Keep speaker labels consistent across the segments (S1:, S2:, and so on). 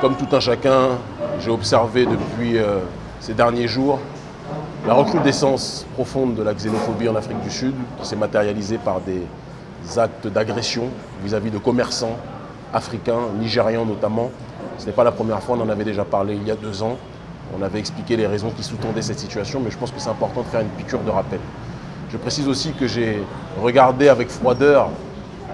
S1: Comme tout un chacun, j'ai observé depuis euh, ces derniers jours la recrudescence profonde de la xénophobie en Afrique du Sud qui s'est matérialisée par des actes d'agression vis-à-vis de commerçants africains, nigérians notamment. Ce n'est pas la première fois, on en avait déjà parlé il y a deux ans. On avait expliqué les raisons qui sous-tendaient cette situation, mais je pense que c'est important de faire une piqûre de rappel. Je précise aussi que j'ai regardé avec froideur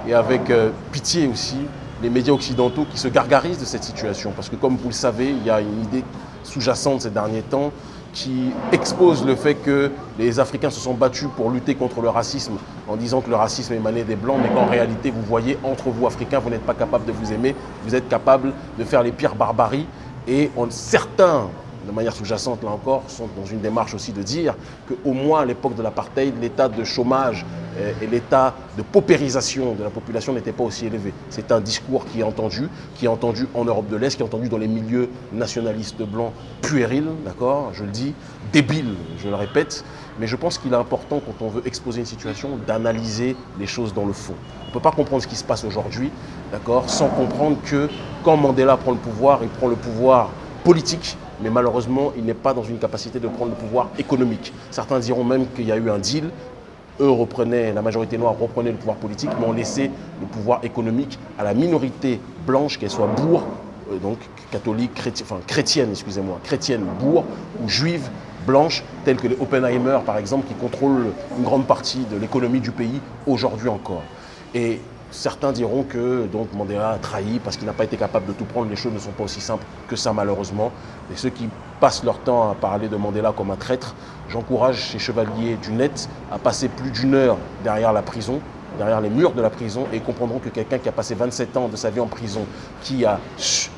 S1: et avec euh, pitié aussi les médias occidentaux qui se gargarisent de cette situation. Parce que comme vous le savez, il y a une idée sous-jacente ces derniers temps qui expose le fait que les Africains se sont battus pour lutter contre le racisme en disant que le racisme émanait des Blancs, mais qu'en réalité, vous voyez, entre vous Africains, vous n'êtes pas capable de vous aimer, vous êtes capable de faire les pires barbaries. Et certains de manière sous-jacente, là encore, sont dans une démarche aussi de dire qu'au moins à l'époque de l'apartheid, l'état de chômage et l'état de paupérisation de la population n'était pas aussi élevé. C'est un discours qui est entendu, qui est entendu en Europe de l'Est, qui est entendu dans les milieux nationalistes blancs puérils, d'accord, je le dis, débiles, je le répète, mais je pense qu'il est important, quand on veut exposer une situation, d'analyser les choses dans le fond. On ne peut pas comprendre ce qui se passe aujourd'hui, d'accord, sans comprendre que quand Mandela prend le pouvoir, il prend le pouvoir politique, mais malheureusement, il n'est pas dans une capacité de prendre le pouvoir économique. Certains diront même qu'il y a eu un deal. Eux reprenaient, la majorité noire reprenait le pouvoir politique, mais on laissait le pouvoir économique à la minorité blanche, qu'elle soit bourre, euh, donc catholique, chrétienne, enfin chrétienne, excusez-moi, chrétienne, bourre ou juive, blanche, telle que les Oppenheimer, par exemple, qui contrôlent une grande partie de l'économie du pays aujourd'hui encore. Certains diront que donc, Mandela a trahi parce qu'il n'a pas été capable de tout prendre. Les choses ne sont pas aussi simples que ça, malheureusement. Et ceux qui passent leur temps à parler de Mandela comme un traître, j'encourage ces chevaliers du net à passer plus d'une heure derrière la prison, derrière les murs de la prison, et comprendront que quelqu'un qui a passé 27 ans de sa vie en prison, qui a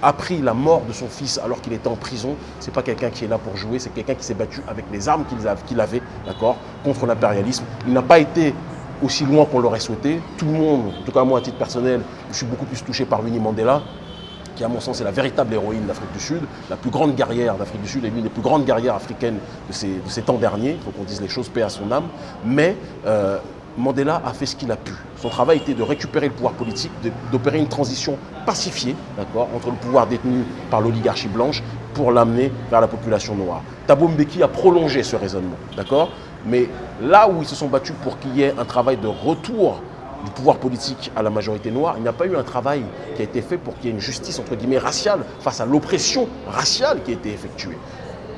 S1: appris la mort de son fils alors qu'il était en prison, ce n'est pas quelqu'un qui est là pour jouer, c'est quelqu'un qui s'est battu avec les armes qu'il avait, d'accord, contre l'impérialisme. Il n'a pas été aussi loin qu'on l'aurait souhaité. Tout le monde, en tout cas moi à titre personnel, je suis beaucoup plus touché par Winnie Mandela, qui à mon sens est la véritable héroïne d'Afrique du Sud, la plus grande guerrière d'Afrique du Sud et l'une des plus grandes guerrières africaines de ces, temps derniers, il faut qu'on dise les choses, paix à son âme. Mais euh, Mandela a fait ce qu'il a pu. Son travail était de récupérer le pouvoir politique, d'opérer une transition pacifiée entre le pouvoir détenu par l'oligarchie blanche pour l'amener vers la population noire. Thabo Mbeki a prolongé ce raisonnement. Mais là où ils se sont battus pour qu'il y ait un travail de retour du pouvoir politique à la majorité noire, il n'y a pas eu un travail qui a été fait pour qu'il y ait une justice entre guillemets raciale face à l'oppression raciale qui a été effectuée.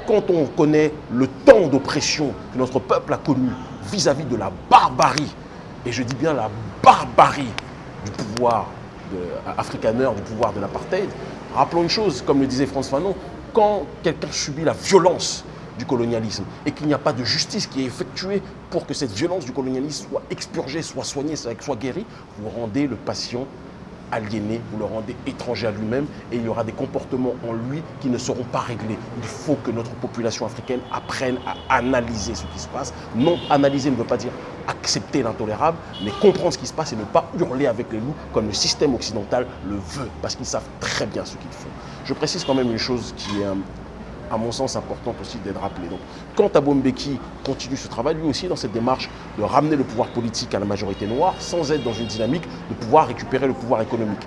S1: Quand on connaît le temps d'oppression que notre peuple a connu vis-à-vis de la barbarie, et je dis bien la barbarie du pouvoir africaneur, du pouvoir de l'apartheid, rappelons une chose, comme le disait François Fanon, quand quelqu'un subit la violence du colonialisme et qu'il n'y a pas de justice qui est effectuée pour que cette violence du colonialisme soit expurgée, soit soignée, soit guérie, vous rendez le patient aliéné, vous le rendez étranger à lui-même et il y aura des comportements en lui qui ne seront pas réglés. Il faut que notre population africaine apprenne à analyser ce qui se passe. Non, analyser ne veut pas dire accepter l'intolérable, mais comprendre ce qui se passe et ne pas hurler avec les loups comme le système occidental le veut, parce qu'ils savent très bien ce qu'ils font. Je précise quand même une chose qui est à mon sens, important aussi d'être rappelé. Donc, quand Thabo Mbeki continue ce travail, lui aussi dans cette démarche de ramener le pouvoir politique à la majorité noire, sans être dans une dynamique de pouvoir récupérer le pouvoir économique.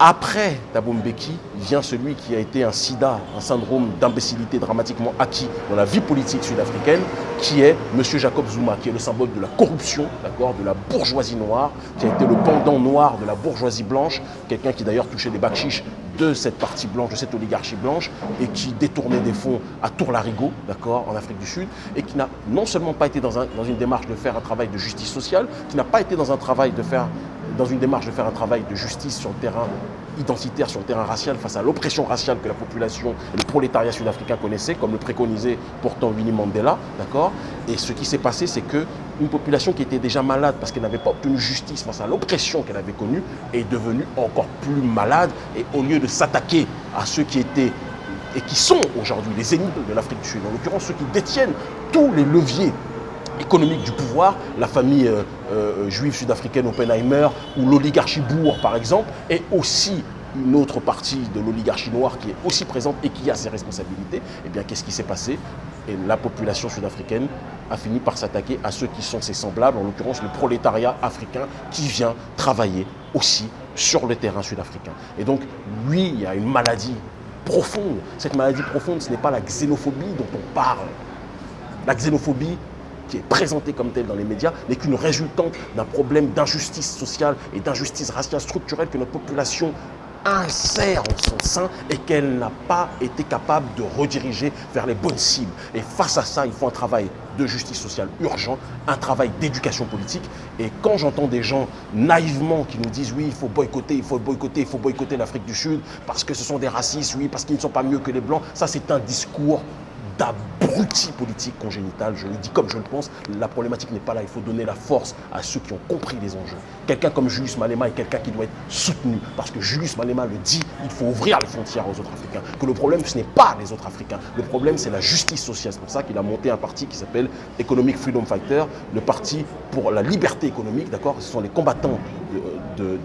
S1: Après Thabo Mbeki vient celui qui a été un sida, un syndrome d'imbécilité dramatiquement acquis dans la vie politique sud-africaine, qui est M. Jacob Zuma, qui est le symbole de la corruption, de la bourgeoisie noire, qui a été le pendant noir de la bourgeoisie blanche, quelqu'un qui d'ailleurs touchait des bakchiches de cette partie blanche, de cette oligarchie blanche, et qui détournait des fonds à Tour-Larigot, d'accord, en Afrique du Sud, et qui n'a non seulement pas été dans une démarche de faire un travail de justice sociale, qui n'a pas été dans un travail de faire dans une démarche de faire un travail de justice sur le terrain identitaire, sur le terrain racial, face à l'oppression raciale que la population et le prolétariat sud-africain connaissaient, comme le préconisait pourtant Winnie Mandela, Et ce qui s'est passé, c'est qu'une population qui était déjà malade parce qu'elle n'avait pas obtenu justice face à l'oppression qu'elle avait connue, est devenue encore plus malade, et au lieu de s'attaquer à ceux qui étaient et qui sont aujourd'hui les ennemis de l'Afrique du Sud, en l'occurrence ceux qui détiennent tous les leviers économique du pouvoir, la famille euh, euh, juive sud-africaine Oppenheimer ou l'oligarchie Bourg par exemple, est aussi une autre partie de l'oligarchie noire qui est aussi présente et qui a ses responsabilités, eh bien qu'est-ce qui s'est passé? Et la population sud-africaine a fini par s'attaquer à ceux qui sont ses semblables, en l'occurrence le prolétariat africain qui vient travailler aussi sur le terrain sud-africain. Et donc, oui, il y a une maladie profonde. Cette maladie profonde, ce n'est pas la xénophobie dont on parle. La xénophobie qui est présentée comme telle dans les médias n'est qu'une résultante d'un problème d'injustice sociale et d'injustice raciale structurelle que notre population insère en son sein et qu'elle n'a pas été capable de rediriger vers les bonnes cibles. Et face à ça, il faut un travail de justice sociale urgent, un travail d'éducation politique. Et quand j'entends des gens naïvement qui nous disent oui, il faut boycotter, il faut boycotter, il faut boycotter l'Afrique du Sud parce que ce sont des racistes, oui, parce qu'ils ne sont pas mieux que les Blancs, ça c'est un discours d'abruti politique congénital. Je le dis comme je le pense. La problématique n'est pas là. Il faut donner la force à ceux qui ont compris les enjeux. Quelqu'un comme Julius Malema est quelqu'un qui doit être soutenu. Parce que Julius Malema le dit, il faut ouvrir les frontières aux autres Africains. Que le problème, ce n'est pas les autres Africains. Le problème, c'est la justice sociale. C'est pour ça qu'il a monté un parti qui s'appelle Economic Freedom Fighter, le parti pour la liberté économique. D'accord? Ce sont les combattants de,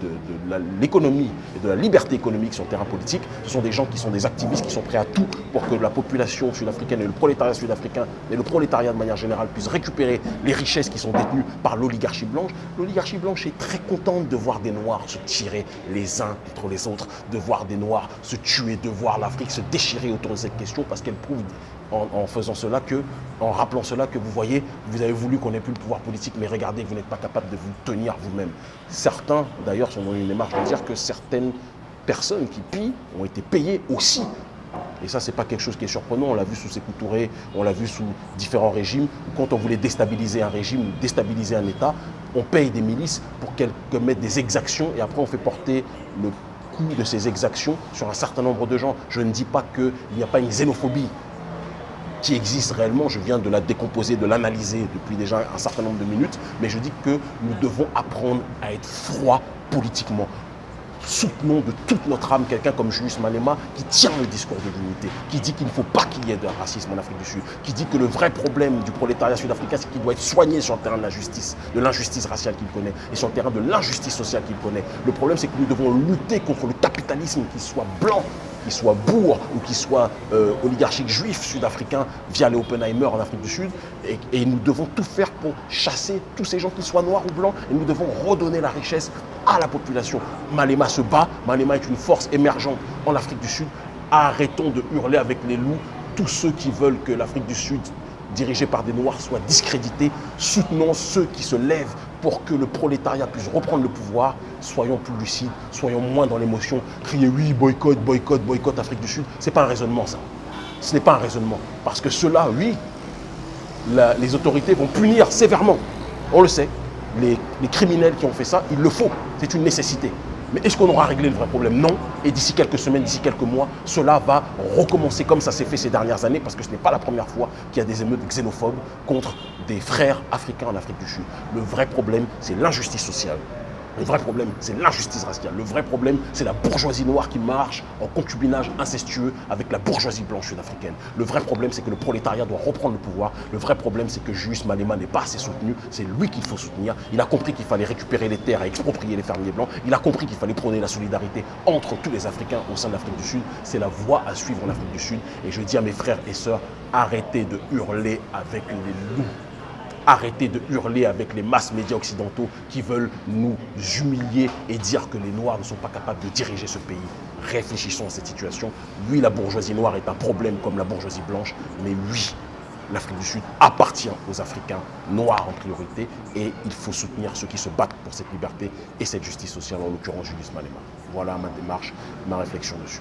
S1: l'économie et de la liberté économique sur le terrain politique. Ce sont des gens qui sont des activistes, qui sont prêts à tout pour que la population sud-africaine le prolétariat sud-africain et le prolétariat de manière générale puissent récupérer les richesses qui sont détenues par l'oligarchie blanche. L'oligarchie blanche est très contente de voir des Noirs se tirer les uns contre les autres, de voir des Noirs se tuer, de voir l'Afrique se déchirer autour de cette question parce qu'elle prouve en, faisant cela que, en rappelant cela que vous voyez, vous avez voulu qu'on ait plus le pouvoir politique, mais regardez, vous n'êtes pas capable de vous tenir vous-même. Certains, d'ailleurs, sont dans une démarche de dire que certaines personnes qui pillent ont été payées aussi et ça, ce n'est pas quelque chose qui est surprenant. On l'a vu sous Sékou on l'a vu sous différents régimes. Quand on voulait déstabiliser un régime déstabiliser un État, on paye des milices pour qu'elles commettent des exactions et après on fait porter le coût de ces exactions sur un certain nombre de gens. Je ne dis pas qu'il n'y a pas une xénophobie qui existe réellement, je viens de la décomposer, de l'analyser depuis déjà un certain nombre de minutes, mais je dis que nous devons apprendre à être froid politiquement soutenons de toute notre âme quelqu'un comme Julius Malema qui tient le discours de l'unité, qui dit qu'il ne faut pas qu'il y ait de racisme en Afrique du Sud, qui dit que le vrai problème du prolétariat sud-africain, c'est qu'il doit être soigné sur le terrain de la justice, de l'injustice raciale qu'il connaît, et sur le terrain de l'injustice sociale qu'il connaît. Le problème, c'est que nous devons lutter contre le capitalisme, qu'il soit blanc, qu'il soit bourg ou qu'il soit euh, oligarchique juif sud-africain via les Oppenheimer en Afrique du Sud. Et, et, nous devons tout faire pour chasser tous ces gens, qu'ils soient noirs ou blancs, et nous devons redonner la richesse à la population. Malema se bat, Malema est une force émergente en Afrique du Sud. Arrêtons de hurler avec les loups tous ceux qui veulent que l'Afrique du Sud dirigée par des Noirs soit discréditée. Soutenons ceux qui se lèvent pour que le prolétariat puisse reprendre le pouvoir. Soyons plus lucides, soyons moins dans l'émotion. Crier oui, boycott, boycott, boycott Afrique du Sud. Ce n'est pas un raisonnement ça. Ce n'est pas un raisonnement. Parce que cela, oui, les autorités vont punir sévèrement. On le sait les, criminels qui ont fait ça, il le faut, c'est une nécessité. Mais est-ce qu'on aura réglé le vrai problème? Non. Et d'ici quelques semaines, d'ici quelques mois, cela va recommencer comme ça s'est fait ces dernières années, parce que ce n'est pas la première fois qu'il y a des émeutes xénophobes contre des frères africains en Afrique du Sud. Le vrai problème, c'est l'injustice sociale. Le vrai problème, c'est l'injustice raciale. Le vrai problème, c'est la bourgeoisie noire qui marche en concubinage incestueux avec la bourgeoisie blanche sud-africaine. Le vrai problème, c'est que le prolétariat doit reprendre le pouvoir. Le vrai problème, c'est que Julius Malema n'est pas assez soutenu. C'est lui qu'il faut soutenir. Il a compris qu'il fallait récupérer les terres et exproprier les fermiers blancs. Il a compris qu'il fallait prôner la solidarité entre tous les Africains au sein de l'Afrique du Sud. C'est la voie à suivre en Afrique du Sud. Et je dis à mes frères et sœurs, arrêtez de hurler avec les loups arrêter de hurler avec les masses médias occidentaux qui veulent nous humilier et dire que les Noirs ne sont pas capables de diriger ce pays. Réfléchissons à cette situation. Oui, la bourgeoisie noire est un problème comme la bourgeoisie blanche, mais oui, l'Afrique du Sud appartient aux Africains noirs en priorité et il faut soutenir ceux qui se battent pour cette liberté et cette justice sociale, en l'occurrence Julius Malema. Voilà ma démarche, ma réflexion dessus.